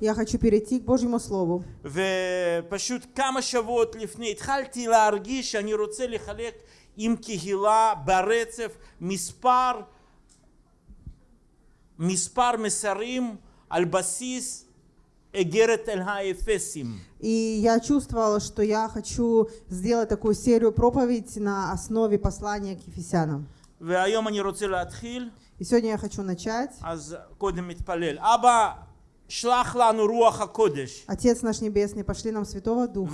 Я хочу перейти к Божьему Слову. ופשוט כמה שבועות לפני התחלתי להרגיש שאני רוצה לחלק עם קהילה ברצף מספר, מספר מסרים על בסיס איגרת אל האפסים. И я чувствовала, что я хочу сделать такую серию проповедь на основе послания к Ефесянам. И сегодня я хочу начать. Отец наш Небесный, пошли нам Святого Духа.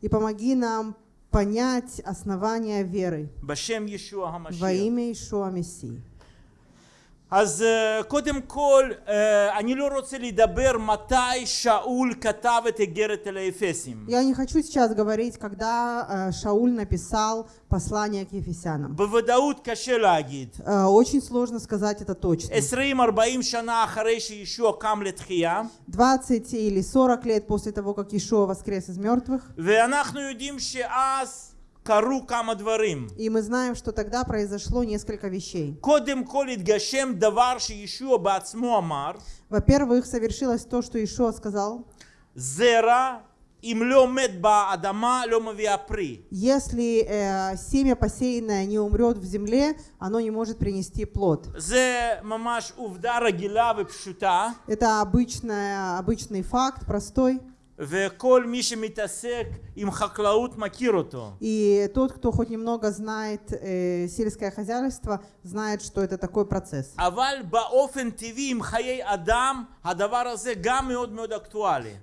И помоги нам понять основания веры во имя Ишуа Мессии. אז אה, קודם כל, אה, אני לא רוצה לדבר מתי שאול כתב את איגרת אל האפסים. Я не хочу сейчас говорить, когда э, Шауль написал послание к Ефесянам. בוודאות קשה להגיד. Э, Очень сложно сказать это точно. 20-40 שנה אחרי שישוע קם לתחייה, 20 или 40 лет после того, как Ишуа воскрес из мертвых, ואנחנו יודעים שאז קרו כמה דברים. и мы знаем, что тогда произошло несколько вещей. קודם כל התגשם דבר שישוע בעצמו אמר, Во-первых, совершилось то, что Ишуа сказал, זרע אם לא מת באדמה לא מביאה פרי. если э, семя посеянное не умрет в земле, оно не может принести плод. זה ממש עובדה רגילה ופשוטה, Это обычная, обычный факт, простой. И тот, кто хоть немного знает э, сельское хозяйство, знает, что это такой процесс.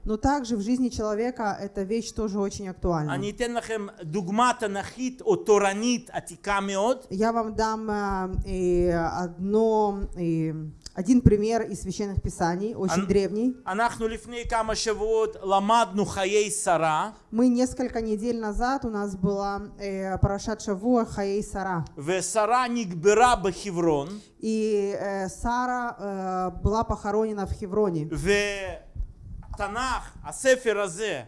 Но также в жизни человека эта вещь тоже очень актуальна. Я вам дам э, одно... Э, один пример из священных писаний, очень Ан- древний. אנחנו לפני כמה שבועות למדנו חיי שרה, Мы несколько недель назад у нас была э, Парашат Шавуа Хаей Сара. ושרה נקברה בחברון, И э, Сара э, была похоронена в Хевроне. ותנ"ך, הספר הזה,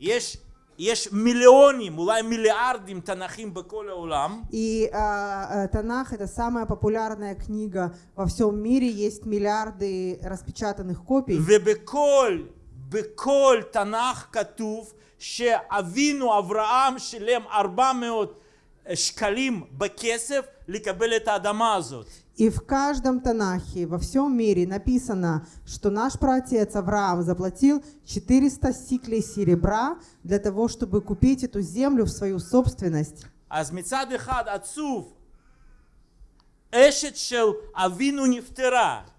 יש, יש מיליונים, אולי מיליארדים תנ"כים בכל העולם, И э, э, Танах это самая популярная книга во всем мире. Есть миллиарды распечатанных копий. ובכל, בכל תנ"ך כתוב שאבינו אברהם שילם 400 שקלים בכסף לקבל את האדמה הזאת. И в каждом Танахе во всем мире написано, что наш праотец Авраам заплатил 400 сиклей серебра для того, чтобы купить эту землю в свою собственность.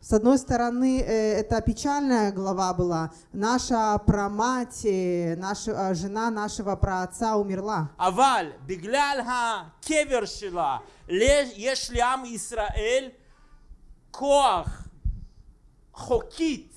С одной стороны, э, это печальная глава была. Наша прамать, э, наша э, жена нашего праотца умерла. אבל בגלל הקבר שלה ל- יש לעם ישראל כוח חוקית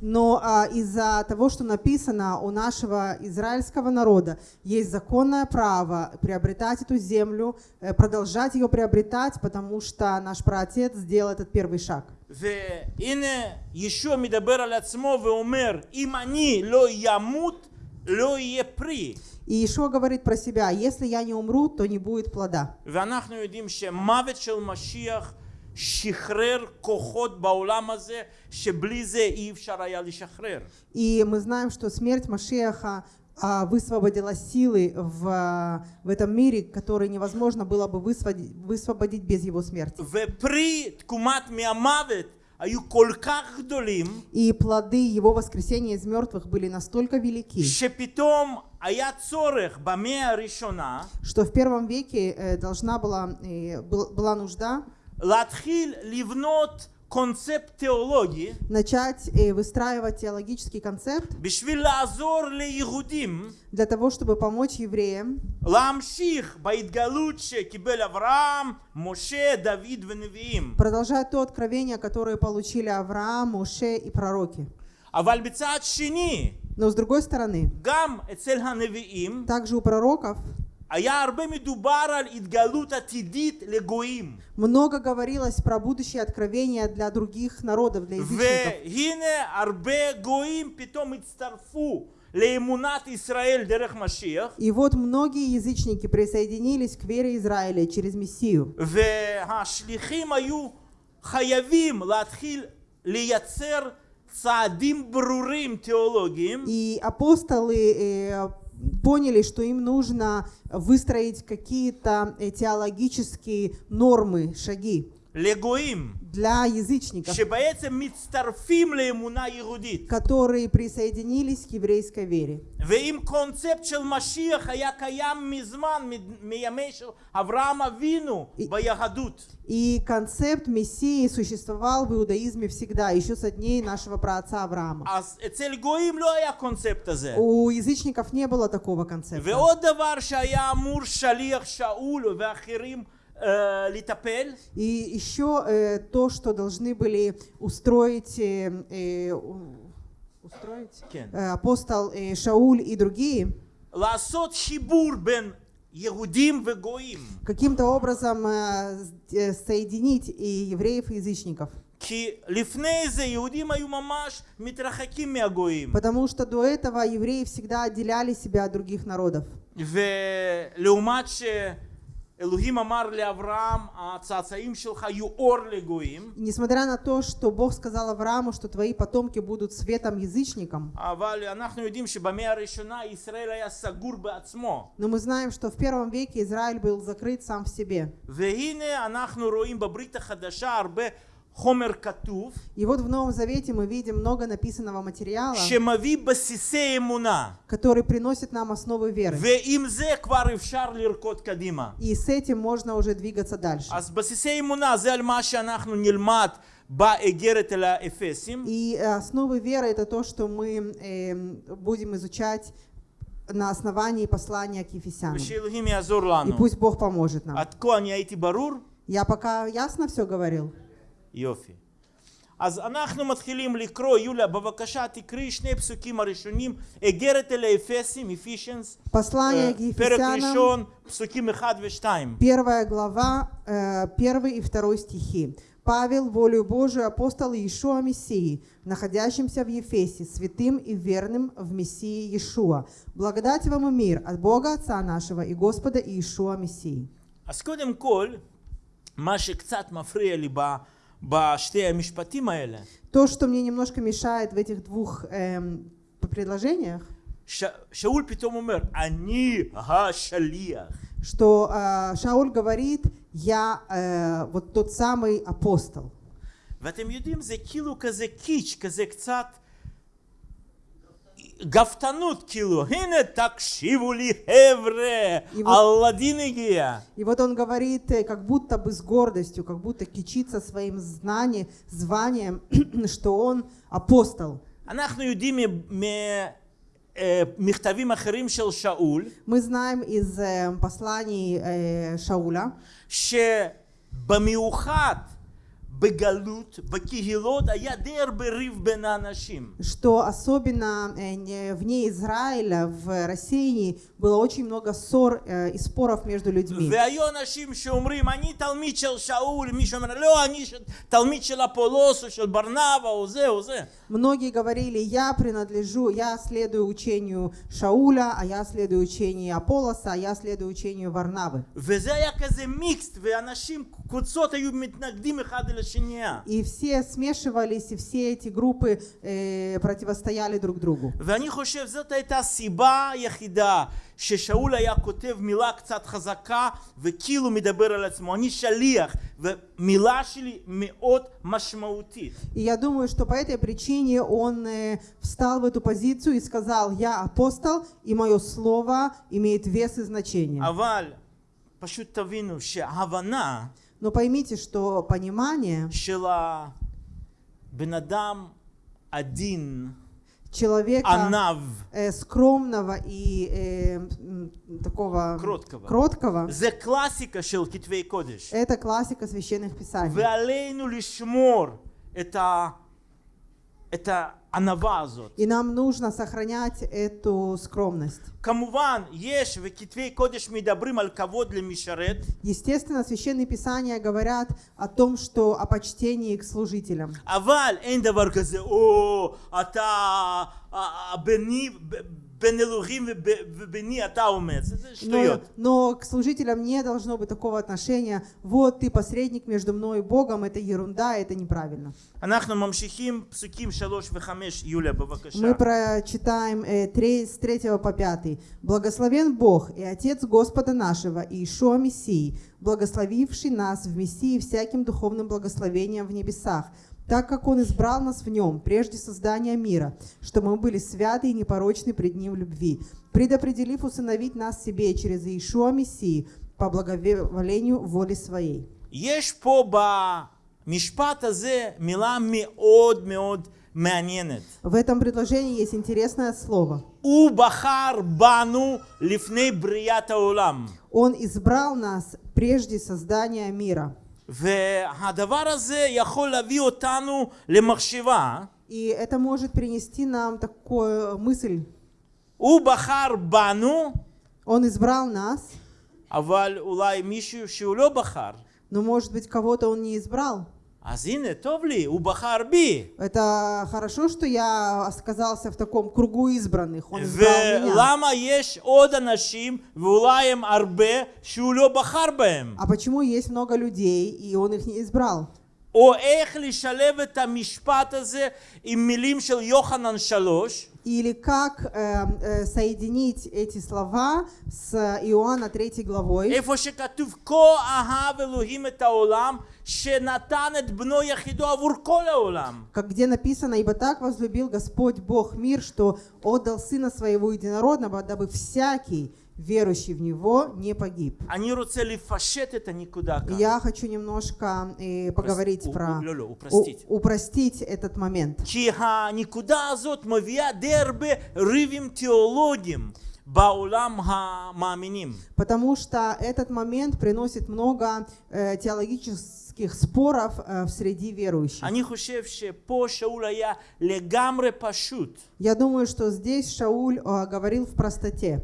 Но а, из-за того, что написано у нашего израильского народа, есть законное право приобретать эту землю, э, продолжать ее приобретать, потому что наш праотец сделал этот первый шаг. והנה ישוע מדבר על עצמו ואומר אם אני לא ימות לא יהיה פרי. И Ишуа говорит про себя, если я не умру, то не будет плода. ואנחנו יודעים שמוות של משיח и мы знаем, что смерть Машеха а, высвободила силы в, в этом мире, которые невозможно было бы высвободить, высвободить без его смерти. И плоды его воскресения из мертвых были настолько велики, что в первом веке э, должна была, э, была нужда концепт теологии начать и выстраивать теологический концепт для того, чтобы помочь евреям продолжать то откровение, которое получили Авраам, Моше и пророки. Но с другой стороны, также у пророков היה הרבה מדובר על התגלות עתידית לגויים. много говорилось про будущее откровение для других народов, для язычников. והנה הרבה גויים פתאום הצטרפו לאמונת ישראל דרך משיח, И вот многие язычники присоединились к вере Израиля через Мессию. והשליחים היו חייבים להתחיל לייצר צעדים ברורים תיאולוגיים И апостолы э, поняли, что им нужно выстроить какие-то э, теологические нормы, шаги לגויים, для язычников, שבעצם מצטרפים לאמונה יהודית. которые присоединились к еврейской вере. ואם קונספט של משיח היה קיים מזמן, מ- מימי של אברהם אבינו И- ביהדות. И концепт Мессии существовал в иудаизме всегда, еще со дней нашего праотца Авраама. אז אצל גויים לא היה קונספט הזה. У язычников не было такого концепта. ועוד דבר שהיה אמור שליח שאול ואחרים אה, לטפל, И еще э, то, что должны были устроить, э, э, у- устроить כן. э, апостол э, Шауль и другие, לעשות חיבור בין יהודים וגויים. каким-то образом э, с- э, соединить и евреев, и язычников. כי לפני זה יהודים היו ממש מתרחקים מהגויים. Потому что до этого евреи всегда отделяли себя от других народов. ולעומת שאלוהים Несмотря на то, что Бог сказал Аврааму, что твои потомки будут светом язычникам. Но мы знаем, что в первом веке Израиль был закрыт сам в себе. והנה אנחנו רואים בברית החדשה הרבה חומר כתוב, И вот в Новом Завете мы видим много написанного материала, שמביא בסיסי אמונה. который приносит нам основы веры. ועם זה כבר אפשר לרקוד קדימה. И с этим можно уже двигаться дальше. אז בסיסי אמונה זה על מה שאנחנו נלמד באגרת אל האפסים. И э, основы веры это то, что мы эм, будем изучать на основании послания к Ефесянам. ושאלוהים יעזור И לנו. пусть Бог поможет нам. עד כה אני הייתי ברור? Я пока ясно все говорил? יופי. אז אנחנו מתחילים לקרוא, יוליה, בבקשה תקראי שני פסוקים הראשונים, אגרת אל האפסים, אפישנס, Послание к פרק Ефесянам, ראשון, פסוקים 1 ו-2. первая глава, э, первый и второй стихи. Павел, волю Божию, апостол Иешуа Мессии, находящимся в Ефесе, святым и верным в Мессии Иешуа. Благодать вам и мир от Бога Отца нашего и Господа Иешуа Мессии. אז קודם כל, מה שקצת מפריע לי ב- בשתי המשפטים האלה, То, что мне немножко мешает в этих двух эм, предложениях, ש- שאול פתאום אומר, אני השליח. что э, Шауль говорит, я э, вот тот самый апостол. ואתם יודעים, זה כאילו כזה קיץ', כזה קצת גאוותנות, כאילו, הנה תקשיבו לי חבר'ה, его- אלאדין הגיע. И вот он говорит, э, как будто бы с гордостью, как будто кичится своим знанием, званием, что он апостол. אנחנו יודעים ממכתבים אחרים של שאול, Мы знаем из э, посланий э, Шауля, שבמיוחד что особенно э, не- вне Израиля, в России, было очень много ссор э, и споров между людьми. והיו אנשים שאומרים, אני תלמיד של שאול, מישהו אומר, לא, אני ש- תלמיד של אפולוס או של ברנבה או זה או זה. Многие говорили, я принадлежу, я следую учению Шауля, а я следую учению Аполлоса, а я следую учению Варнавы. וזה היה כזה מיקסט, ואנשים, קבוצות היו מתנגדים אחד לשנייה. И все смешивались, и все эти группы э, противостояли друг другу. ואני חושב זאת הייתה הסיבה היחידה ששאול היה כותב מילה קצת חזקה וכאילו מדבר על עצמו. אני שליח, ומילה שלי מאוד משמעותית. И я думаю, что по этой причине он э, встал в эту позицию и сказал, я апостол, и мое слово имеет вес и значение. אבל פשוט תבינו שההבנה Но поймите, что понимание של הבן אדם עדין, человека עניו, э, скромного и э, м, такого Кроткого. кроткого, זה קלאסיקה של כתבי קודש. это классика священных писаний. ועלינו לשמור את, ה... это анавазу. И нам нужно сохранять эту скромность. Камуван, ешь в китвей кодеш мидабрим аль для мишарет. Естественно, священные писания говорят о том, что о почтении к служителям. Аваль, эндавар казе, о, ата, а, бенив но, но к служителям не должно быть такого отношения, вот ты посредник между мной и Богом, это ерунда, это неправильно. Мы прочитаем э, 3, с 3 по 5. «Благословен Бог и Отец Господа нашего, Иешуа Мессии, благословивший нас в Мессии всяким духовным благословением в небесах, так как Он избрал нас в Нем прежде создания мира, что мы были святы и непорочны пред Ним в любви, предопределив усыновить нас себе через Иешуа Мессии по благоволению воли Своей». יש פה במשפט הזה מילה מאוד מאוד מעניינת. В этом предложении есть интересное слово. הוא בחר בנו לפני בריאת העולם. Он избрал нас прежде создания мира. והדבר הזה יכול להביא אותנו למחשבה. И это может принести нам такую мысль. הוא בחר בנו, Он избрал нас, אבל אולי מישהו שהוא לא בחר. но может быть кого-то он не избрал. אז הנה, טוב לי, הוא בחר בי. Это хорошо, что я оказался в таком кругу избранных. Он избрал меня. ולמה יש עוד אנשים, ואולי הם הרבה, שהוא לא בחר בהם? А почему есть много людей, и он их не избрал? או איך לשלב את המשפט הזה עם מילים של יוחנן שלוש, Или как э, э, соединить эти слова с Иоанна 3 главой, איפה שכתוב כה אהב אלוהים את העולם, שנתן את בנו יחידו עבור כל העולם. как где написано, «Ибо так возлюбил Господь Бог мир, что отдал Сына Своего Единородного, дабы всякий, верующий в Него, не погиб». אני רוצה לפשט את הנקודה כאן. Я хочу немножко э, поговорить у- про... לא, לא, у- упростить. упростить этот момент. כי הנקודה הזאת מביאה די הרבה ריבים תיאולוגיים בעולם המאמינים. Потому что этот момент приносит много э, теологических политических споров э, в среди верующих. Я думаю, что здесь Шауль э, говорил в простоте.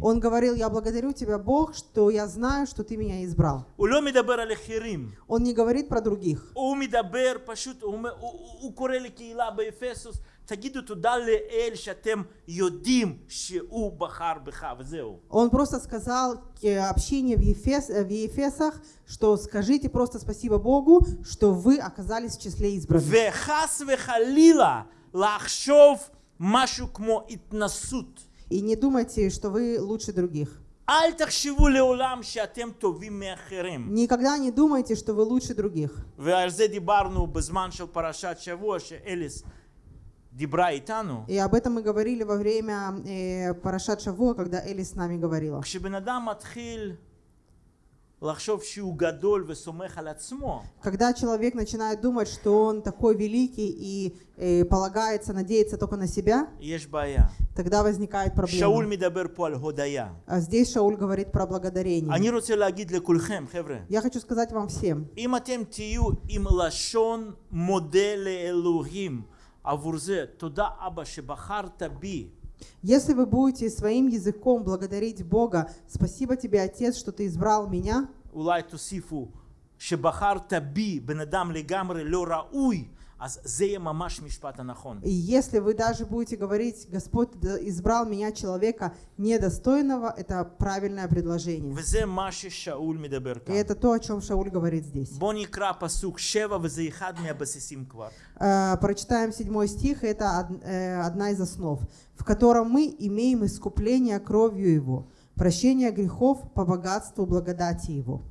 Он говорил, я благодарю тебя, Бог, что я знаю, что ты меня избрал. Он не говорит про других. Он просто сказал э, общение в, Ефес, э, в Ефесах, что скажите просто спасибо Богу, что вы оказались в числе избранных. וחס וחלילה לחשוב משהו כמו התנסות. И не думайте, что вы лучше других. אל תחשבו לעולם שאתם טובים מאחרים. Никогда не думайте, что вы лучше других. ועל זה דיברנו בזמן של פרשת שבוע, שאליס דיברה איתנו. И об этом мы говорили во время э, Парашат Шавуа, когда Эли с нами говорила. כשבן אדם מתחיל Когда человек начинает думать, что он такой великий и э, полагается, надеется только на себя, יש בעיה. тогда возникает שאול проблема. מדבר פה על הודיה. А здесь Шауль говорит про благодарение. אני רוצה להגיד לכולכם, חבר'ה, Я хочу сказать вам всем, אם אתם תהיו עם לשון מודה לאלוהים עבור זה, תודה אבא שבחרת בי, если вы будете своим языком благодарить Бога, спасибо тебе, Отец, что ты избрал меня, אולי תוסיפו שבחרת בי בן אדם לגמרי לא ראוי, אז זה יהיה ממש משפט הנכון. и если вы даже будете говорить, Господь д- избрал меня, человека недостойного, это правильное предложение. וזה מה ששאול מדבר И כאן. это то, о чем Шауль говорит здесь. בואו נקרא פסוק שבע וזה אחד מהבסיסים כבר. Э, Прочитаем седьмой стих, это од- э, одна из основ, в котором мы имеем искупление кровью Его, прощение грехов по богатству благодати Его.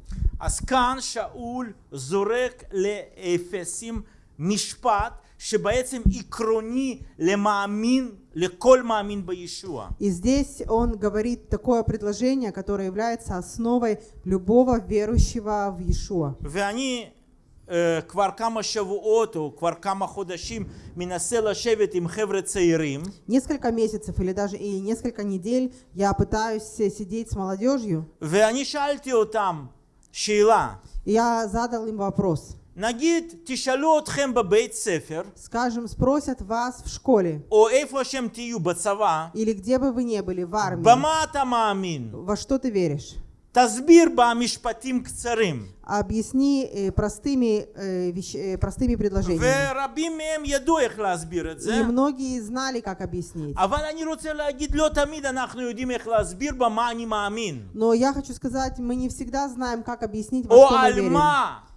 אז כאן שאול זורק לאפסים משפט שבעצם עקרוני למאמין, לכל מאמין בישוע. И здесь он говорит такое предложение, которое является основой любого верующего в Иешуа. ואני אה, כבר כמה שבועות או כבר כמה חודשים מנסה לשבת עם חבר'ה צעירים Несколько месяцев или даже и несколько недель я пытаюсь э, сидеть с молодежью, ואני שאלתי אותם שאלה, и я задал им вопрос. נגיד תשאלו אתכם בבית ספר Скажем, спросят вас в школе, או איפה שהם תהיו בצבא, или где бы вы ни были, в армии, במה אתה מאמין? во что ты веришь? תסביר במשפטים קצרים. Объясни э, простыми, э, вещ- э, простыми предложениями. ורבים מהם ידעו איך להסביר את זה. И многие знали, как объяснить. אבל אני רוצה להגיד, לא תמיד אנחנו יודעים איך להסביר במה אני מאמין. Но я хочу сказать, мы не всегда знаем, как объяснить, во או что мы על верим. מה, על בסיס מה מבוססת אמונה שלנו.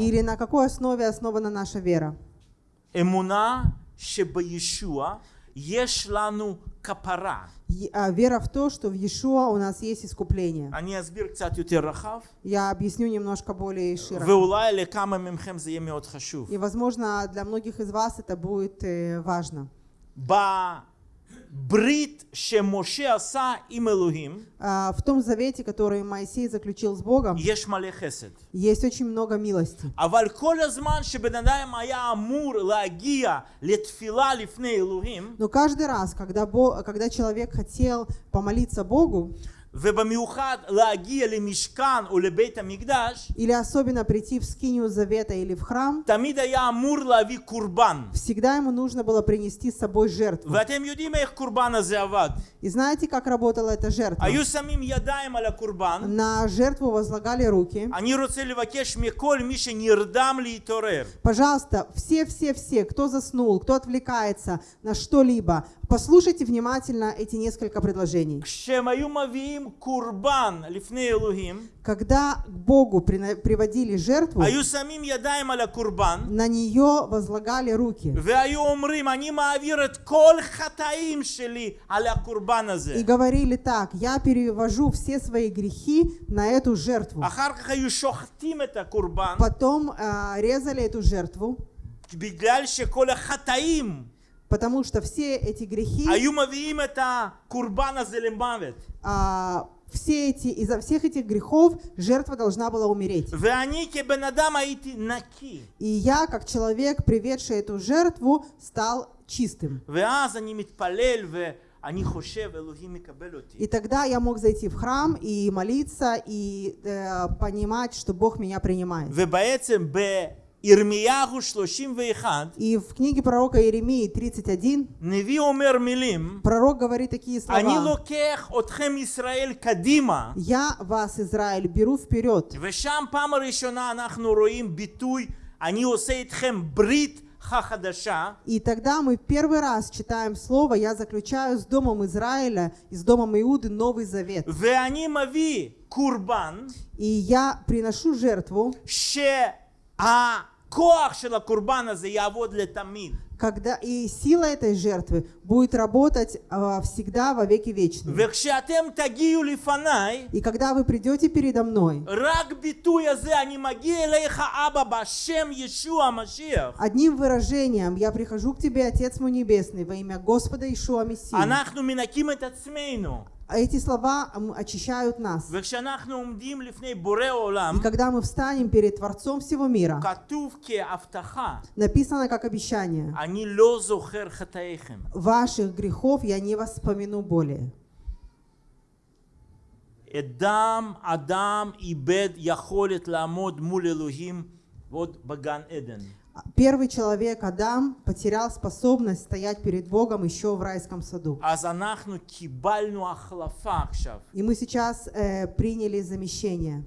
или на какой основе основана наша вера? А, вера в то, что в Иешуа у нас есть искупление. Я объясню немножко более широко. И, возможно, для многих из вас это будет э, важно. Брит Моше Аса им Элухим. А, в том завете, который Моисей заключил с Богом, есть очень много милости. Но каждый раз, когда, Бог, когда человек хотел помолиться Богу, или особенно прийти в скинию завета или в храм, всегда ему нужно было принести с собой жертву. И знаете, как работала эта жертва? На жертву возлагали руки. Пожалуйста, все-все-все, кто заснул, кто отвлекается на что-либо, послушайте внимательно эти несколько предложений. כשהם היו מביאים קורבן לפני אלוהים, Когда к Богу прина- приводили жертву, היו שמים ידיים על הקורבן, на нее возлагали руки והיו אומרים, אני מעביר את כל חטאים שלי על הקורבן הזה. и говорили так, я перевожу все свои грехи на эту жертву. אחר כך היו שוחטים את הקורבן, Потом а, резали эту жертву, בגלל שכל החטאים Потому что все эти грехи... А, все эти, из-за всех этих грехов жертва должна была умереть. И я, как человек, приведший эту жертву, стал чистым. И тогда я мог зайти в храм и молиться, и э, понимать, что Бог меня принимает. ובעצם בירמיהו 31, И в книге пророка Иеремии 31 נביא אומר מילים, пророк говорит такие אני слова. לוקח אתכם ישראל קדימה, «Я вас, Израиль, беру вперед». ושם פעם הראשונה אנחנו רואים ביטוי, אני עושה איתכם ברית חדשה, И тогда мы первый раз читаем слово «Я заключаю с домом Израиля и с домом Иуды Новый Завет». ואני מביא קורבן, И я приношу жертву, когда и сила этой жертвы будет работать а, всегда во веки вечные. И когда вы придете передо мной, одним выражением я прихожу к тебе, Отец мой Небесный, во имя Господа Ишуа Мессии. А эти слова очищают нас. И когда мы встанем перед Творцом всего мира, написано как обещание, «Ваших грехов я не воспомяну более». Эдам, Адам и Бед яхолет ламод мул Элохим вот баган Эден. Первый человек, Адам, потерял способность стоять перед Богом еще в райском саду. И мы сейчас э, приняли замещение.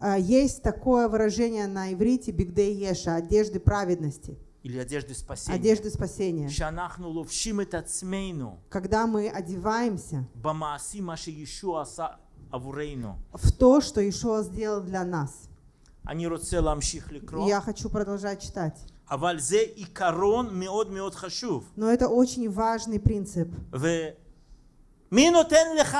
А, есть такое выражение на иврите «бигдей еша» – одежды праведности или одежды спасения. Одежды спасения. Когда мы одеваемся במעשים מה שישוע עשה עבורנו. в то, что Ишуа сделал для нас. אני רוצה להמשיך И לקרוא, я хочу продолжать читать. אבל זה עיקרון מאוד מאוד חשוב. Но это очень важный принцип. ומי נותן לך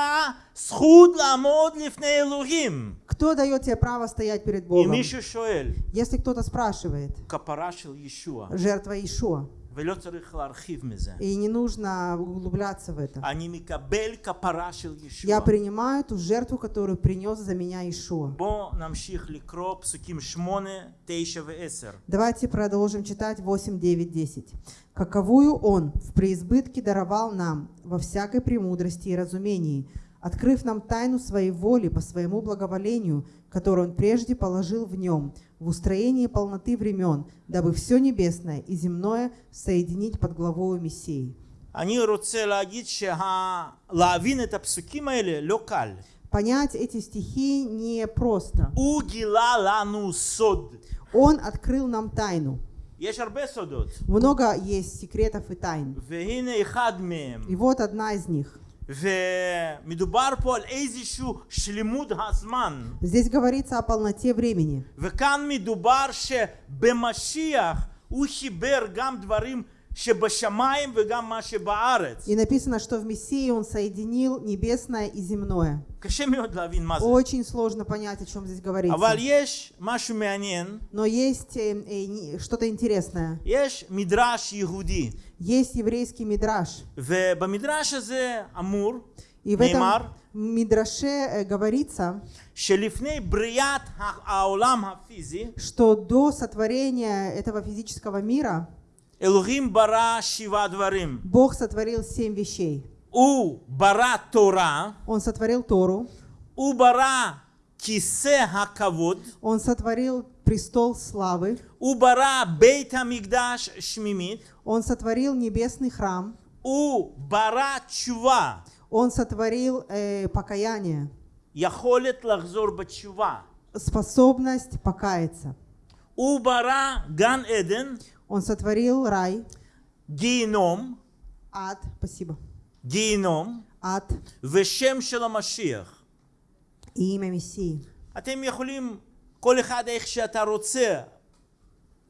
זכות לעמוד לפני אלוהים? Кто дает тебе право стоять перед אם Богом? מישהו שואל, Если кто-то спрашивает, כפרה של ישוע, жертва Ишуа. И не нужно углубляться в это. Я принимаю ту жертву, которую принес за меня Ишуа. Давайте продолжим читать 8, 9, 10. «Каковую Он в преизбытке даровал нам во всякой премудрости и разумении, открыв нам тайну Своей воли по Своему благоволению, которую Он прежде положил в Нем, в устроении полноты времен, дабы все небесное и земное соединить под главою Мессии». אני רוצה להגיד שלהבין את הפסוקים האלה לא קל. Понять эти стихи не просто. הוא גילה לנו סוד. Он открыл нам тайну. יש הרבה סודות, Много есть секретов и тайн. והנה אחד מהם. И вот одна из них. ומדובר פה על איזשהו שלמות הזמן. Здесь говорится о полноте времени. וכאן מדובר שבמשיח הוא חיבר גם דברים и написано, что в Мессии Он соединил небесное и земное. Очень сложно понять, о чем здесь говорится. Но есть э, э, что-то интересное. Есть еврейский мидраш. И в этом Мидраше э, говорится, что до сотворения этого физического мира Элухим бара шива дварим. Бог сотворил семь вещей. У бара Тора. Он сотворил Тору. У бара кисе хакавод. Он сотворил престол славы. У бара бейт амигдаш шмимит. Он сотворил небесный храм. У бара чува. Он сотворил э, покаяние. Яхолет лахзор бачува. Способность покаяться. У бара ган эден. Он сотворил рай, גיהינום, ад, спасибо, גיהינום, ад ושם של המשיח. и имя Мессии. אתם יכולים, כל אחד איך שאתה רוצה,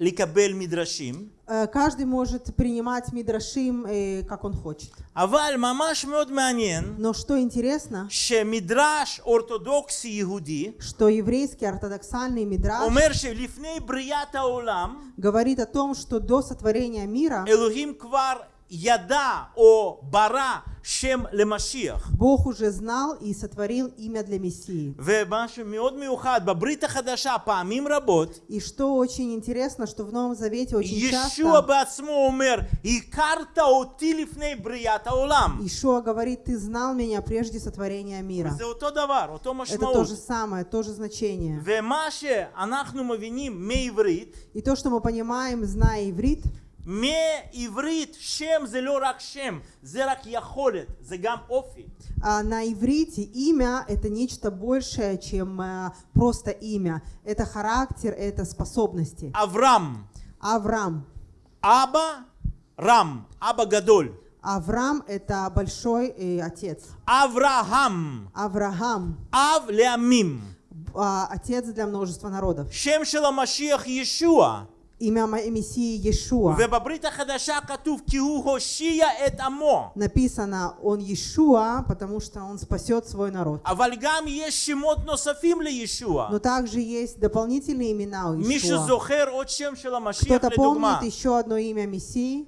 לקבל מדרשים, Э, Каждый может принимать мидрашим, э, как он хочет. אבל ממש מאוד מעניין Но что интересно, שמדרש אורתודוקסי יהודי что еврейский ортодоксальный мидраш אומר שלפני בריאת העולם говорит о том, что до сотворения мира אלוהים כבר яда о бара шем лемашиях. Бог уже знал и сотворил имя для Мессии. И что очень интересно, что в Новом Завете очень часто Ишуа говорит, ты знал меня прежде сотворения мира. Это то же самое, то же значение. И то, что мы понимаем, зная иврит, מעברית שם זה לא רק שם, זה רק יכולת, זה גם אופי. а на иврите имя это нечто большее, чем э, просто имя. Это характер, это способности. אברהם, Авраам. אבא, רם, אבא גדול. Авраам это большой э, отец. אברהם, Авраам אב לעמים. а, отец для множества народов. שם של המשיח ישוע. имя Мессии Иешуа. Написано, он Иешуа, потому что он спасет свой народ. Но также есть дополнительные имена у Иешуа. Кто-то помнит еще одно имя Мессии?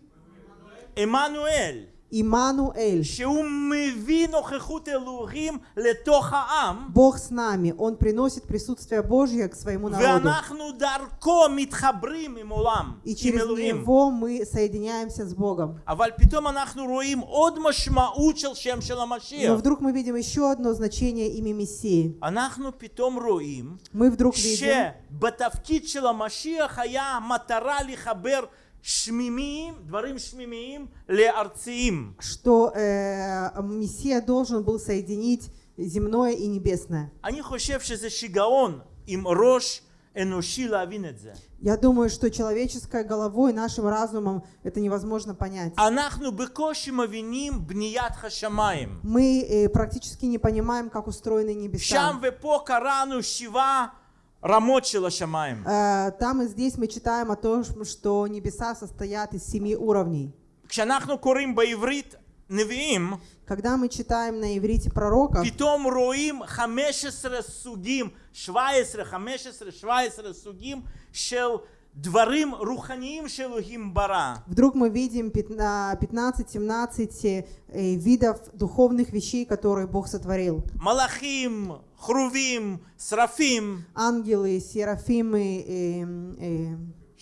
Эммануэль. Имануэль. Бог с нами. Он приносит присутствие Божье к своему народу. И через него мы соединяемся с Богом. Но вдруг мы видим еще одно значение имя Мессии. Мы вдруг видим, что что э, Мессия должен был соединить земное и небесное. Я думаю, что человеческой головой, нашим разумом это невозможно понять. Мы э, практически не понимаем, как устроены небеса. שם ופה קראנו שבעה רמות של השמיים. Э, Там и здесь мы читаем о том, что небеса состоят из семи уровней. כשאנחנו קוראים בעברית נביאים, Когда мы читаем на иврите пророков, פתאום רואים 15 סוגים, 17, 15, 17 סוגים של דברים רוחניים שאלוהים ברא. вдруг мы видим 15-17 э, видов духовных вещей, которые Бог сотворил. מלאכים, חרובים, שרפים, Ангелы, серафимы, э, э,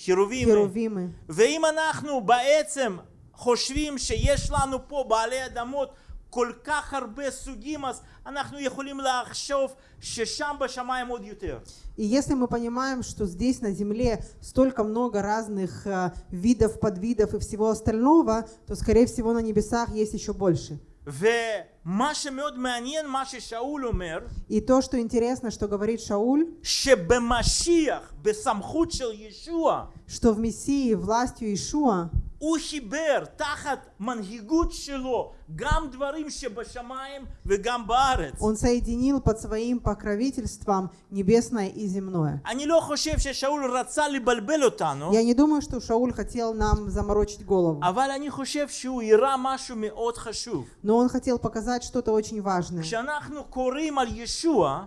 חירובים. херувимы. ואם אנחנו בעצם חושבים שיש לנו פה בעלי אדמות כל כך הרבה סוגים, אז אנחנו יכולים לחשוב ששם בשמיים עוד יותר. И если мы понимаем, что здесь на Земле столько много разных э, видов, подвидов и всего остального, то, скорее всего, на небесах есть еще больше. ומה שמאוד מעניין, מה ששאול אומר, И то, что интересно, что говорит Шауль, שבמשיח, בסמכות של ישוע, что в Мессии властью Ишуа הוא חיבר תחת מנהיגות שלו גם דברים שבשמיים וגם בארץ. Он соединил под своим покровительством небесное и земное. אני לא חושב ששאול רצה לבלבל אותנו, Я не думаю, что Шауль хотел нам заморочить голову, אבל אני חושב שהוא הראה משהו מאוד חשוב. но он хотел показать что-то очень важное. כשאנחנו קוראים על ישוע,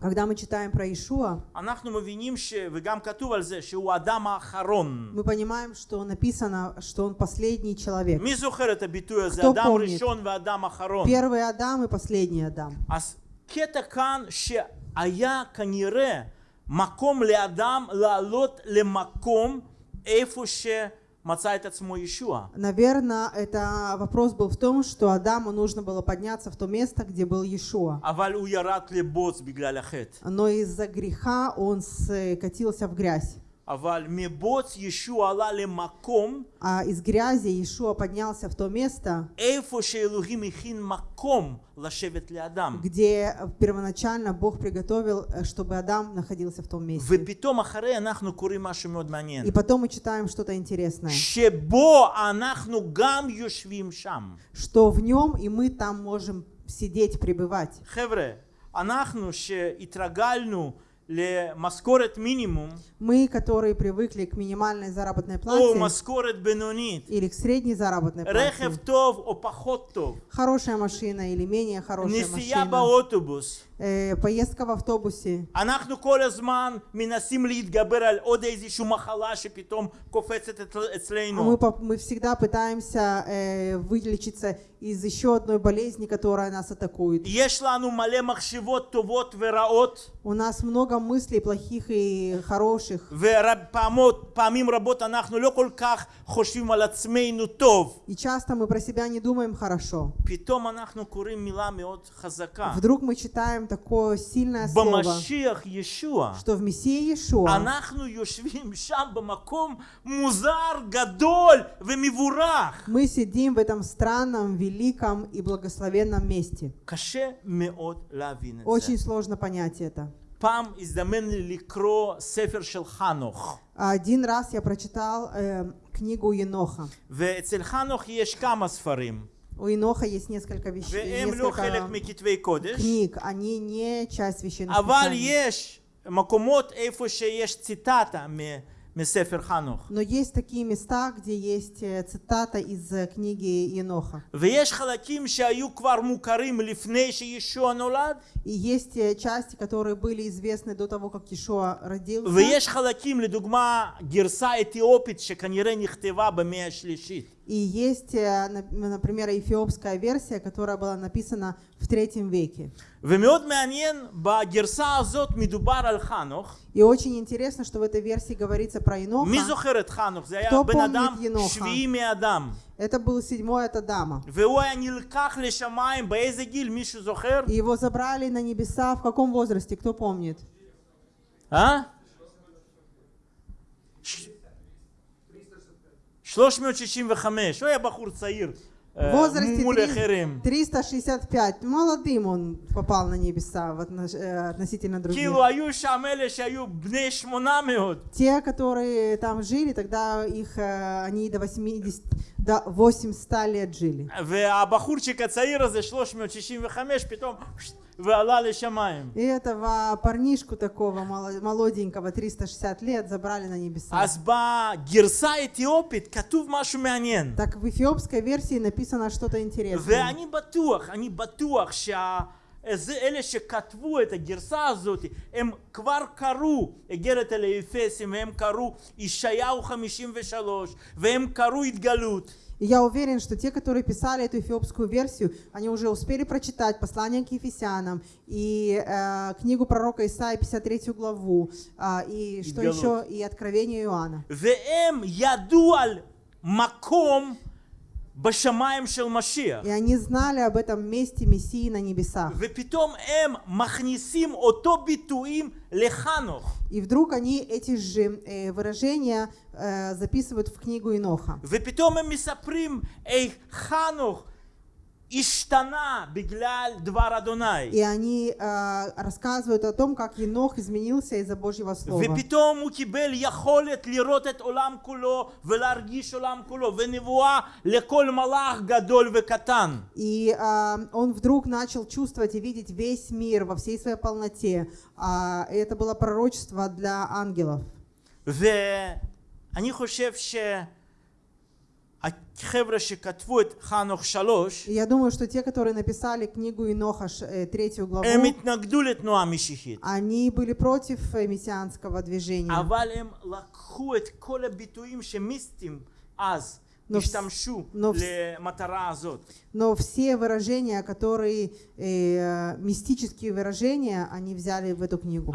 Когда мы читаем про Ишуа, אנחנו מבינים, ש... וגם כתוב על זה, שהוא האדם האחרון. мы понимаем, что написано, что он последний человек. מי זוכר את הביטוי הזה? кто אדם помнит? ראשון ואדם אחרון. Первый Адам и последний Адам. אז קטע כאן שהיה כנראה מקום לאדם לעלות למקום איפה שמצא את עצמו ישוע. Наверное, это вопрос был в том, что Адаму нужно было подняться в то место, где был Иешуа. Но из-за греха он скатился э, в грязь. А из грязи Иешуа поднялся в то место, где первоначально Бог приготовил, э, чтобы Адам находился в том месте. И потом мы читаем что-то интересное, что в нем и мы там можем сидеть, пребывать. חבר'ה, אנחנו שהתרגלנו למשכורת מינימום, Мы, которые привыкли к минимальной заработной או плате משכורת בינונית, или к средней заработной רכב плате, טוב או פחות טוב, хорошая машина или менее хорошая נסיעה машина, באוטובוס, э, поездка в автобусе, אנחנו כל הזמן מנסים להתגבר על עוד איזושהי מחלה שפתאום קופצת אצל- А мы, אצלנו. по- мы всегда пытаемся э, вылечиться из еще одной болезни, которая нас атакует. יש לנו מלא מחשבות טובות ורעות, У нас много мыслей плохих и хороших. ופעמים רבות אנחנו לא כל כך חושבים על עצמנו טוב. И часто мы про себя не думаем хорошо. פתאום אנחנו קוראים מילה מאוד חזקה. Вдруг мы читаем такое сильное слово, במשיח ישוע. что в Мессии Иешуа אנחנו יושבים שם במקום מוזר, גדול ומבורך. мы сидим в этом странном, великом и благословенном месте. קשה מאוד להבין את זה. Очень сложно понять это. פעם הזדמן לי לקרוא ספר של חנוך, Один раз я прочитал э, книгу Еноха. ואצל חנוך יש כמה ספרים, У Иноха есть несколько вещей, несколько книг. Они не часть священных писаний. Но есть такие места, где есть э, цитата из э, книги Еноха. И есть э, части, которые были известны до того, как Иешуа родился. И есть, э, например, эфиопская версия, которая была написана в третьем веке. И очень интересно, что в этой версии говорится про Еноха. Кто помнит иноха? Это был седьмой от Адама. И его забрали на небеса в каком возрасте? Кто помнит? А? ש- 365, הוא היה בחור צעיר. В אה, возрасте מול три- אחרים. 365. Молодым он попал на небеса в отнош- э, относительно других. כאילו היו שם אלה שהיו בני 800. Те, которые там жили, тогда их, э, они до 80, до 800 лет жили. והבחורצ'יק הצעיר הזה, 365, פתאום ועלה לשמיים. И этого парнишку такого мало- молоденького, 360 лет, забрали на небеса. אז בגרסה האתיופית כתוב משהו מעניין. Так в эфиопской версии написано что-то интересное. ואני בטוח, אני בטוח שה... זה אלה שכתבו את הגרסה הזאת, הם כבר קראו איגרת אל האפסים, והם קראו ישעיהו 53, והם קראו התגלות. И я уверен, что те, которые писали эту эфиопскую версию, они уже успели прочитать послание к Ефесянам и э, книгу пророка Исаия 53 главу, а, и что Изгалут. еще, и Откровение Иоанна. בשמיים של משיח. И они знали об этом месте Мессии на небесах. ופתאום הם מכניסים אותו ביטויים לחנוך. И вдруг они эти же э, выражения э, записывают в книгу Иноха. ופתאום הם מספרים איך חנוך И они э, рассказывают о том, как Енох изменился из-за Божьего Слова. ופתאום הוא קיבל יכולת לראות את עולם כולו ולהרגיש עולם כולו ונבואה לכל מלאך גדול וקטן. И а, он вдруг начал чувствовать и видеть весь мир во всей своей полноте. А, и это было пророчество для ангелов. ואני חושב שהחבר'ה Я думаю, что те, которые написали книгу Иноха, э, третью главу, они были против э, мессианского движения. Но, но, но все выражения, которые э, мистические выражения, они взяли в эту книгу.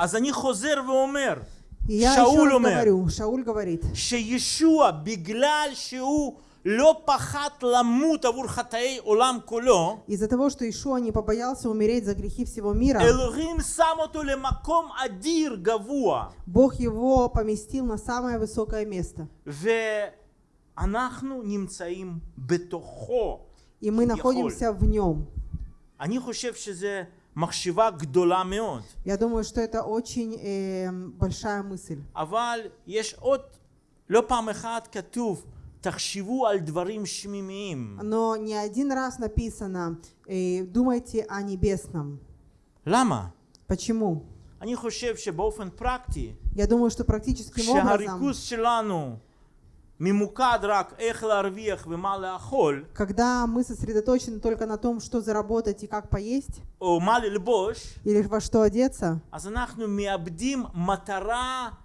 И я Шауль еще говорю, Шауль говорит, что Иешуа, бегляль, что פחד למות עבור חטאי עולם כולו, из-за того, что Ишуа не побоялся умереть за грехи всего мира, אלוהים שם אותו למקום אדיר גבוה. Бог его поместил на самое высокое место. ואנחנו נמצאים בתוכו. И мы כביכול. находимся в нем. אני חושב שזה מחשבה גדולה מאוד. Я думаю, что это очень э, большая мысль. אבל יש עוד, לא פעם אחת כתוב, תחשבו על דברים שמימיים. Но не один раз написано, э, думайте о небесном. למה? Почему? אני חושב שבאופן פרקטי, Я думаю, что практическим образом, כשהריכוז שלנו ממוקד רק איך להרוויח ומה לאכול, когда мы сосредоточены только на том, что заработать и как поесть, או מה ללבוש, или во что одеться, אז אנחנו מאבדים מטרה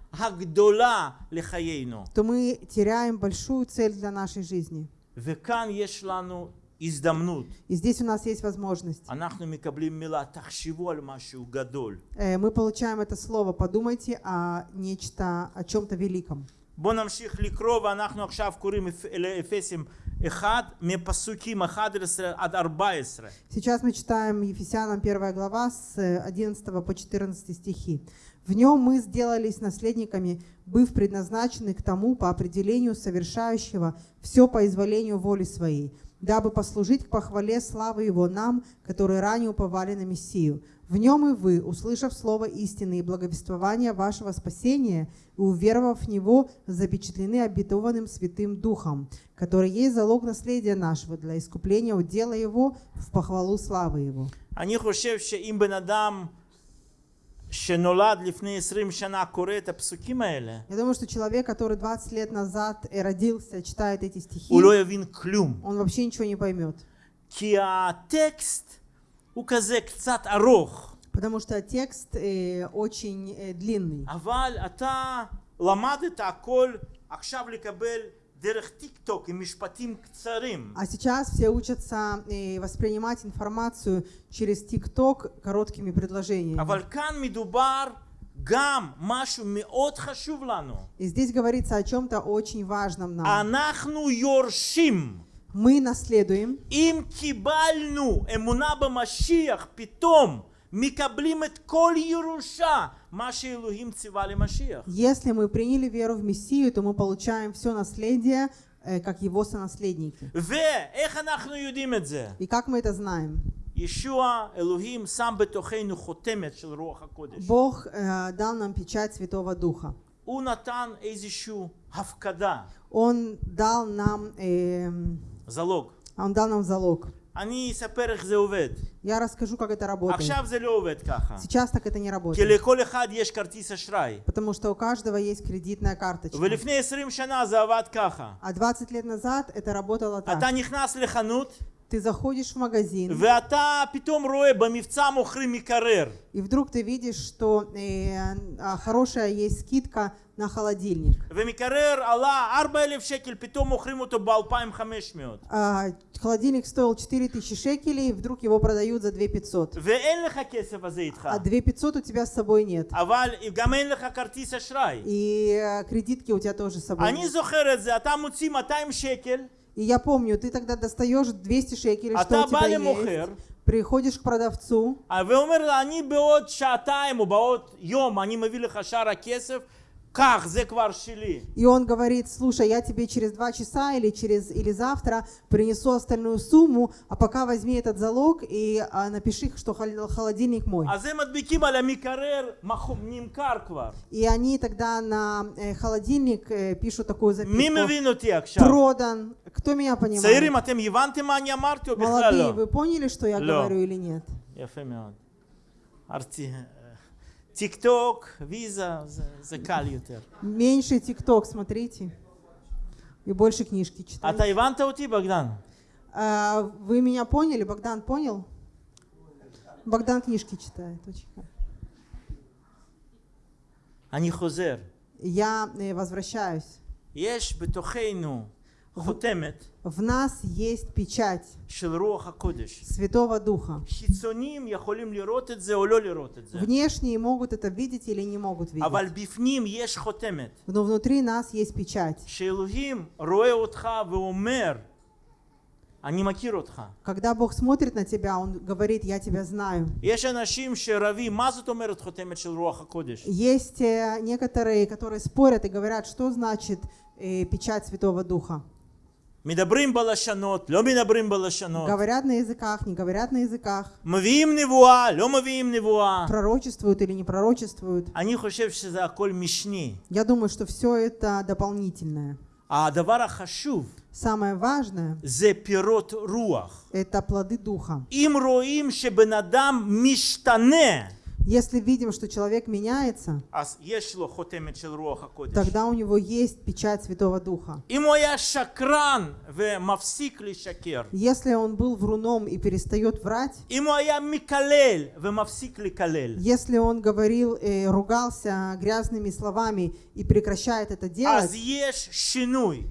הגדולה לחיינו. то мы теряем большую цель для нашей жизни. וכאן יש לנו הזדמנות. И здесь у нас есть возможность. אנחנו מקבלים מילה, תחשבו על משהו גדול. Э, Мы получаем это слово, подумайте о нечто, о чем-то великом. בואו נמשיך לקרוא ואנחנו עכשיו קוראים אפ- לאפסים 1 מפסוקים 11 עד 14. Сейчас мы читаем Ефесянам 1 глава с э, 11 по 14 стихи. В нем мы сделались наследниками, быв предназначены к тому по определению совершающего все по изволению воли своей, дабы послужить к похвале славы Его нам, которые ранее уповали на Мессию. В нем и вы, услышав слово истины и благовествование вашего спасения, и уверовав в него, запечатлены обетованным Святым Духом, который есть залог наследия нашего для искупления удела его в похвалу славы его. Они хотят, им бы надам я думаю, что человек, который 20 лет назад родился, читает эти стихи, он вообще ничего не поймет. текст Потому что текст э, очень э, длинный. TikTok, и кцарим, А сейчас все учатся и воспринимать информацию через ТикТок короткими предложениями. Гам, И здесь говорится о чем-то очень важном нам. Мы наследуем. Им кибальну эмуна бамашиях питом. מקבלים את כל ירושה, מה שאלוהים ציווה למשיח. если мы приняли веру в Мессию, то мы получаем все наследие, э, как его сонаследники. ואיך אנחנו יודעים את זה? И как мы это знаем? ישוע, אלוהים, שם בתוכנו חותמת של רוח הקודש. Бог э, дал нам печать Святого Духа. הוא נתן איזושהי הפקדה, Он дал нам, эм, זלוג. он дал нам залог. אני אספר איך זה עובד. Я расскажу, как это работает. עכשיו זה לא עובד ככה. Сейчас так это не כי работает. לכל אחד יש כרטיס אשראי. Потому что у каждого есть кредитная карточка. ולפני 20 שנה זה עבד ככה. А 20 лет назад это работало אתה так. נכנס לחנות, Ты заходишь в магазин, ואתה פתאום רואה במבצע מוכרים מקרר. и вдруг ты видишь, что э, а, хорошая есть скидка на холодильник. ומקרר עלה 4,000 שקל, פתאום מוכרים אותו ב-2,500. А, холодильник стоил 4000 шекелей, вдруг его продают за 2500. ואין לך כסף הזה איתך. А 2500 у тебя с собой нет. אבל גם אין לך כרטיס אשראי. И э, кредитки у тебя тоже с собой אני нет. זוכר את זה, אתה מוציא 200 שקל, И я помню, ты тогда достаешь 200 шекелей, что אתה у בא тебя למוכר, есть. Приходишь к продавцу, ואומר לה, אני בעוד שעתיים או בעוד יום, אני מביא לך שאר הכסף, И он говорит, слушай, я тебе через два часа или, через, или завтра принесу остальную сумму, а пока возьми этот залог и а, напиши, что холодильник мой. И они тогда на э, холодильник э, пишут такую записку. Продан. Кто меня понимает? Молодые, вы поняли, что я говорю или нет? יפה מאוד. ארצי, טיק טוק, ויזה, זה, זה קל יותר. Меньше ТикТок смотрите. И больше книжки читайте. אתה הבנת אותי, בגדן? А, вы меня поняли? Богдан понял? Богдан книжки читает. Очень хорошо. אני חוזר. Я э, возвращаюсь. יש בתוכנו חותמת В нас есть печать של רוח הקודש. Святого Духа. חיצוניים יכולים לראות את זה או לא לראות את זה. Внешние могут это видеть или не могут אבל видеть. בפנים יש חותמת. Но внутри нас есть печать. שאלוהים רואה אותך ואומר, אני מכיר אותך. Когда Бог смотрит на тебя, Он говорит, я тебя знаю. יש אנשים שרבים, מה זאת אומרת חותמת של רוח הקודש? Есть э, некоторые, которые спорят и говорят, что значит э, печать Святого Духа. Говорят на языках, не говорят на языках. Пророчествуют или не пророчествуют. Они хошевшие за коль мишни. Я думаю, что все это дополнительное. А Самое важное Зе пирот руах. – это плоды Духа. Им роим, чтобы надам миштане. Если видим, что человек меняется, тогда у него есть печать Святого Духа. Если он был вруном и перестает врать, если он говорил и ругался грязными словами и прекращает это делать,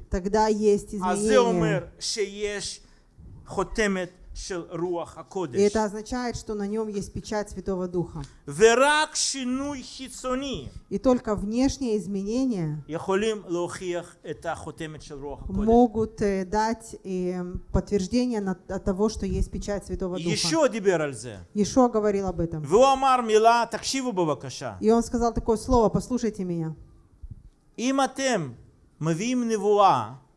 тогда есть изменение. Это означает, что на нем есть печать Святого Духа. И только внешние изменения могут э, дать э, подтверждение от того, что есть печать Святого Духа. Еще говорил об этом. И он сказал такое слово, послушайте меня.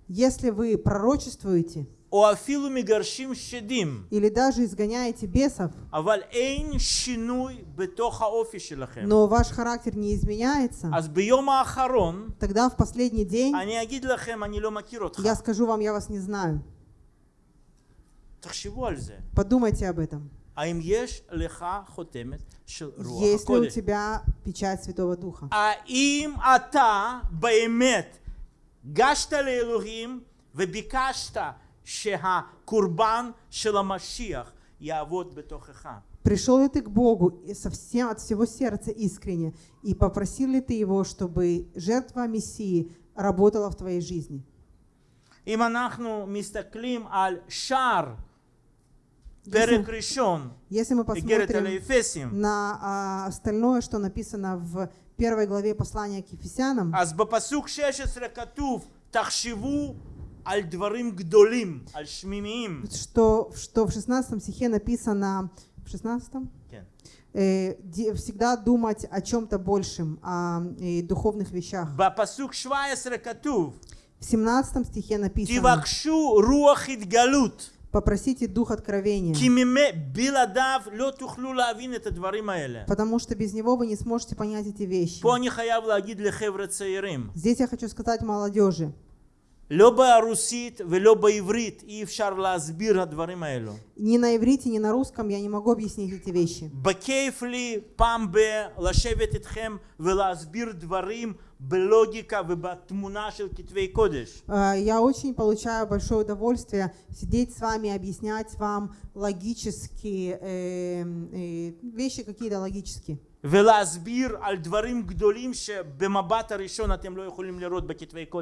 Если вы пророчествуете, או אפילו מגרשים שדים, или даже изгоняете бесов, אבל אין שינוי בתוך האופי שלכם, но ваш характер не изменяется, אז ביום האחרון тогда в последний день אני אגיד לכם, אני לא מכיר אותך. я скажу вам, я вас не знаю. תחשבו על זה. Подумайте об этом. האם יש לך חותמת של רוח Есть ли у הקודש? тебя печать Святого Духа? האם אתה באמת גשת לאלוהים וביקשת שהקורבן של המשיח יעבוד בתוכך? Пришел ли ты к Богу и совсем от всего сердца искренне и попросил ли ты Его, чтобы жертва Мессии работала в твоей жизни? אם אנחנו מסתכלים על שער פרק ראשון, Если мы איגרת על посмотрим האפסים, на а, остальное, что написано в первой главе послания к Ефесянам, אז בפסוק 16 כתוב, תחשבו что, что в 16 стихе написано, в 16 э, всегда думать о чем-то большем, о э, духовных вещах. В 17 стихе написано, попросите дух откровения. Потому что без него вы не сможете понять эти вещи. Здесь я хочу сказать молодежи. לא ברוסית ולא בעברית אי אפשר להסביר הדברים האלו. ни на иврите, ни на русском я не могу объяснить эти вещи. בכיף לי פעם ב... לשבת איתכם ולהסביר דברים בלוגיקה ובתמונה של כתבי קודש. Э, Я очень получаю большое удовольствие сидеть с вами, объяснять вам логические э, э, вещи какие-то логические.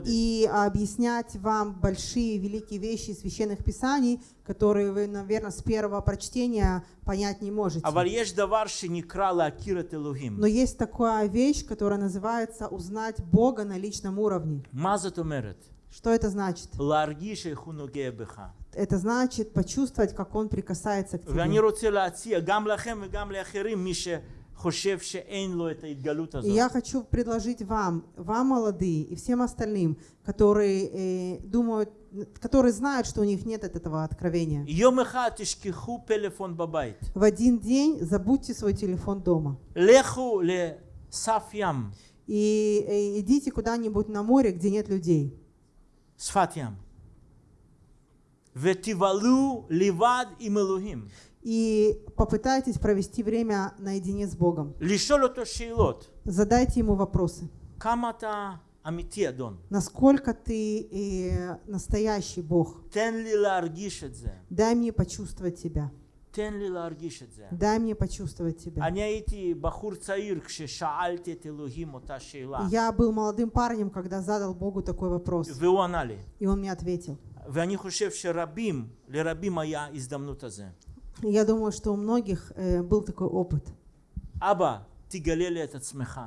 И объяснять вам большие, великие вещи священных писаний, которые вы, наверное, с первого прочтения понять не можете. Но есть такая вещь, которая называется «узнать Бога на личном уровне». Что это значит? Это значит почувствовать, как Он прикасается к тебе. רוצה להציע גם לכם וגם לאחרים, מי שחושב שאין לו את ההתגלות И הזאת. я хочу предложить вам, вам молодые и всем остальным, которые э, думают, которые знают, что у них нет от этого откровения. יום אחד תשכחו פלאפון בבית. В один день забудьте свой телефон дома לכו לסף ים, и э, идите куда-нибудь на море, где нет людей. שפת ים. ותבלו לבד עם אלוהים. И попытайтесь провести время наедине с Богом. לשאול אותו שאלות. Задайте Ему вопросы. כמה אתה אמיתי, אדון? Насколько ты э, настоящий Бог? תן לי להרגיש את זה. Дай мне почувствовать Тебя. תן לי להרגיש את זה. Дай мне почувствовать Тебя. אני הייתי בחור צעיר כששאלתי את אלוהים אותה שאלה, Я был молодым парнем, когда задал Богу такой вопрос, והוא ענה לי. и Он мне ответил. ואני חושב שרבים, לרבים היה הזדמנות הזה. И Я думаю, что у многих э, был такой опыт. אבא, תגלה לי את עצמך.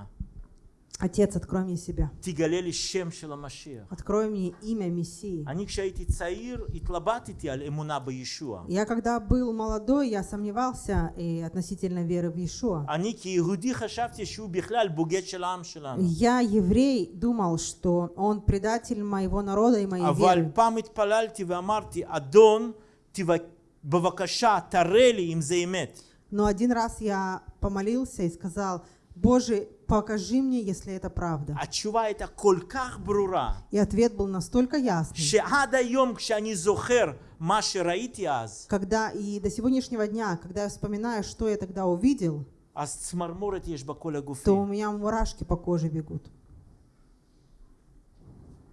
Отец, открой мне себя. תגלה לי שם של המשיח. Открой мне имя Мессии. אני כשהייתי צעיר התלבטתי על אמונה בישוע. Я когда был молодой, я сомневался э, относительно веры в Иешуа. אני כיהודי חשבתי שהוא בכלל בוגד של העם שלנו. Я, еврей, думал, что он предатель моего народа и моей אבל веры. פעם התפללתי ואמרתי, אדון, תבק- בבקשה, תראה לי אם זה אמת. Но один раз я помолился и сказал, Боже, покажи мне, если это правда. התשובה הייתה כל כך ברורה, И ответ был настолько ясный, שעד היום כשאני זוכר מה שראיתי אז, когда и до сегодняшнего дня, когда я вспоминаю, что я тогда увидел, אז צמרמורת יש בכל הגופי. то у меня мурашки по коже бегут.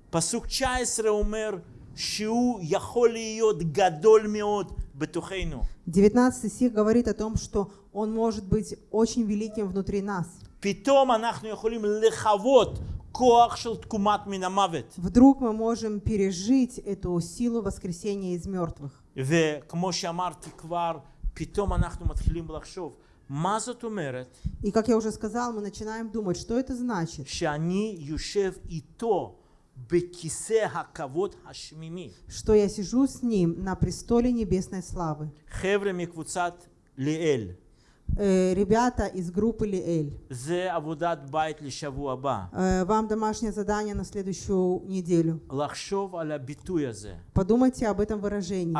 פסוק 19 אומר שהוא יכול להיות גדול מאוד בתוכנו. 19 стих говорит о том, что он может быть очень великим внутри нас. פתאום אנחנו יכולים לחוות כוח של תקומת מן המוות. Вдруг мы можем пережить эту силу воскресения из мертвых. וכמו שאמרתי כבר, פתאום אנחנו מתחילים לחשוב, מה זאת אומרת И как я уже сказал, мы начинаем думать, что это значит, שאני יושב איתו בכיסא הכבוד השמימי. что я сижу с ним на престоле небесной славы. Э, ребята из группы Лиэль. Э, вам домашнее задание на следующую неделю. Подумайте об этом выражении.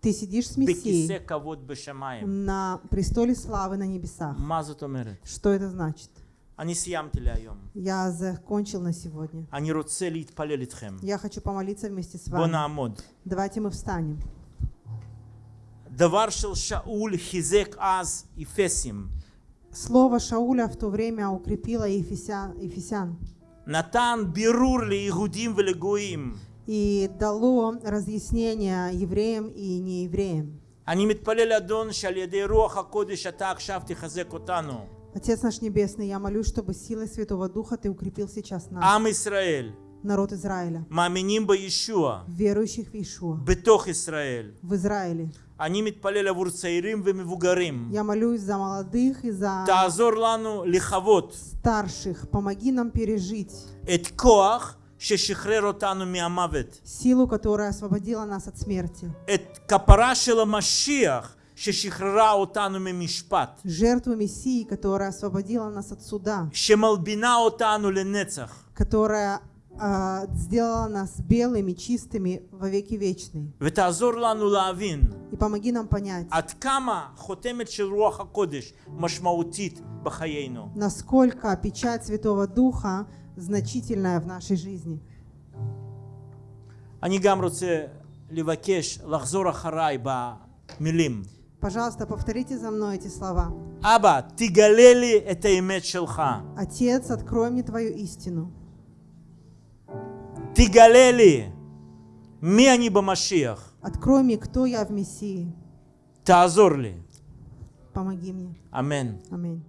Ты сидишь с Мессией на престоле славы на небесах. Что это значит? אני סיימתי להיום. Я закончил на сегодня. אני רוצה להתפלל איתכם. Я хочу помолиться вместе с בוא вами. נעמוד. Давайте мы встанем. דבר של שאול חיזק אז אפסים. Слово Шауля в то время укрепило Ефесян, Ефесян נתן בירור ליהודים ולגויים. и дало разъяснение евреям и неевреям. אני מתפלל אדון שעל ידי רוח הקודש אתה עכשיו תחזק אותנו. Отец наш Небесный, я молюсь, чтобы силой Святого Духа Ты укрепил сейчас нас, עם ישראל, народ Израиля, מאמינים בישוע, верующих в Иешуа, בתוך ישראל. в Израиле. אני מתפלל עבור צעירים ומבוגרים. Я молюсь за молодых и за תעזור לנו לחוות старших. Помоги нам пережить את כוח ששחרר אותנו מהמוות. силу, которая освободила нас от смерти, את כפרה של המשיח ששחררה אותנו ממשפט. жертву Мессии, которая освободила нас от суда, שמלבינה אותנו לנצח. которая а, сделала нас белыми, чистыми во веки вечные. ותעזור לנו להבין И помоги нам понять, עד כמה חותמת של רוח הקודש משמעותית בחיינו. насколько печать Святого Духа значительная в нашей жизни. אני גם רוצה לבקש לחזור אחריי במילים. Пожалуйста, повторите за мной эти слова. Аба, тигалели это имя шелха. Отец, открой мне твою истину. Ты галели, Ми они бамашиях. Открой мне, кто я в Мессии. Тазорли. Помоги мне. Амин. Аминь.